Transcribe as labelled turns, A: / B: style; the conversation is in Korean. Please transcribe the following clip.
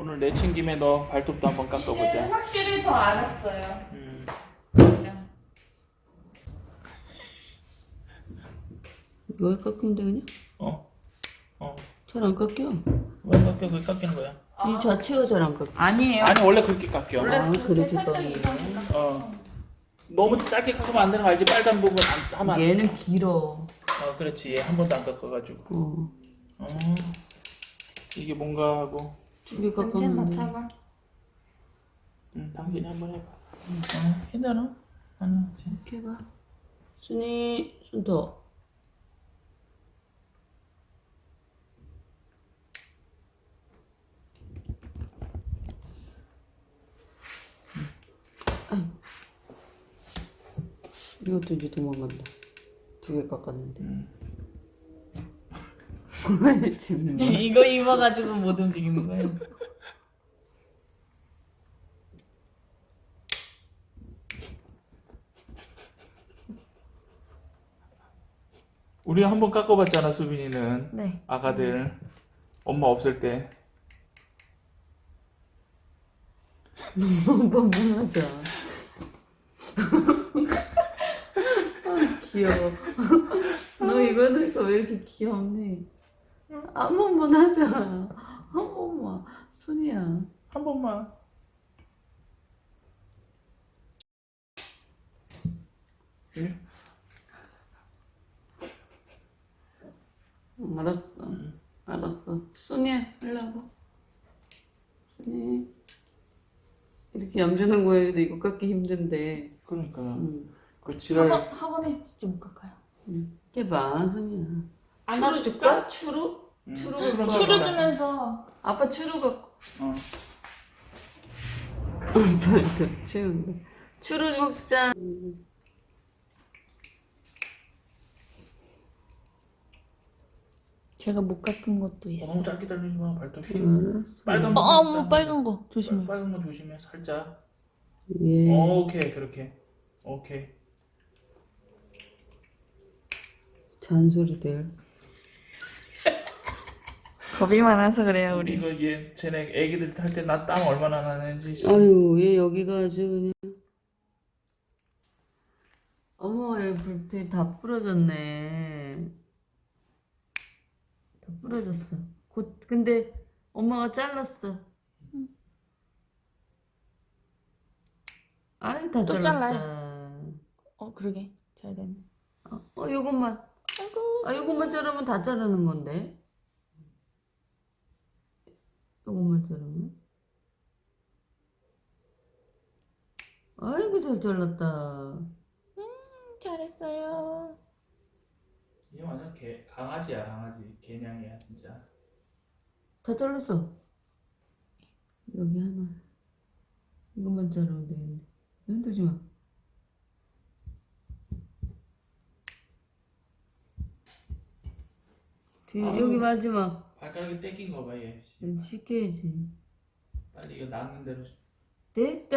A: 오늘 내친 김에 너 발톱도 한번
B: 이제
A: 깎아보자.
B: 확실히 더 알았어요.
A: 음.
C: 왜 깎인데 그냥?
A: 어. 어.
C: 잘 안 깎여.
A: 왜 깎여? 그 깎이는 거야?
C: 이 자체가 잘 안 깎여.
B: 아니에요.
A: 아니 원래 그렇게 깎여.
B: 원래
C: 아,
B: 그렇게 깎여.
A: 어. 너무 짧게 깎으면 안 되는 거 알지? 빨간 부분 안, 하면 안 돼.
C: 얘는 길어.
A: 어, 그렇지. 얘 한 번도 안 깎아가지고.
C: 어.
A: 어. 이게 뭔가 하고.
C: 두개
B: 냄새. 맡아봐.
A: 응, 당신이 한번 해봐. 어, 해놔라. 하나, 둘.
C: 이렇게 해봐. 순이 손 더. 이것도 이제 도망간다. 두 개 깎았는데. 왜 지금?
B: 이거 입어가지고 못 움직이는 거예요.
A: 우리 한 번 깎아봤잖아, 수빈이는.
B: 네.
A: 아가들. 엄마 없을 때.
C: 한번 하자. 아, 귀여워. 너 이거 하니까 왜 이렇게 귀엽니? 한 번만 하자. 한 번만. 순이야.
A: 한 번만.
C: 응, 알았어. 알았어. 순이야, 와봐. 순이. 이렇게 얌전한 거에도 이거 깎기 힘든데.
A: 그러니까.
C: 응.
A: 그 지랄.
B: 학원, 학원에 진짜 못 깎아요.
C: 응. 해봐, 순이야. 추루?
B: 줄까?
C: 추루?
A: 음,
C: 추루 갖고
B: 추루. 주면서
C: 아빠 추루 갖고.
A: 어.
C: 발도 치운다. 추루 먹자.
B: 제가 못 깎은 것도
A: 어,
B: 있어요.
A: 너무 짧게 달리지 마. 발톱 흰.
C: 응.
A: 빨간
B: 어,
A: 거.
B: 어머 빨간 거 조심해.
A: 빨간 거 조심해. 살짝.
C: 예.
A: 어, 오케이. 그렇게. 오케이.
C: 잔소리들.
B: 겁이 많아서 그래요 우리.
A: 이거 얘 쟤네 애기들 할때나 땀 얼마나 나는지.
C: 아유, 얘 여기가 아주 그냥. 어머, 얘 불빛 다 부러졌네. 다 부러졌어. 곧, 근데 엄마가 잘랐어. 아이, 다
B: 또
C: 잘랐다.
B: 어 그러게 잘 됐네.
C: 어, 어, 요것만.
B: 아이고.
C: 아, 요것만 자르면 다 자르는 건데. 요것만 자르면. 아이고, 잘 잘랐다.
B: 잘했어요.
A: 얘 완전 개 강아지야 강아지 개냥이야 진짜.
C: 다 잘랐어. 여기 하나. 이것만 자르면 되겠네. 흔들지 마. 뒤에,
A: 아유.
C: 여기 마지막.
A: 발가락이 뺏긴 거 봐, 얘.
C: 응, 시켜야지.
A: 빨리 이거 나는 대로.
C: 됐다.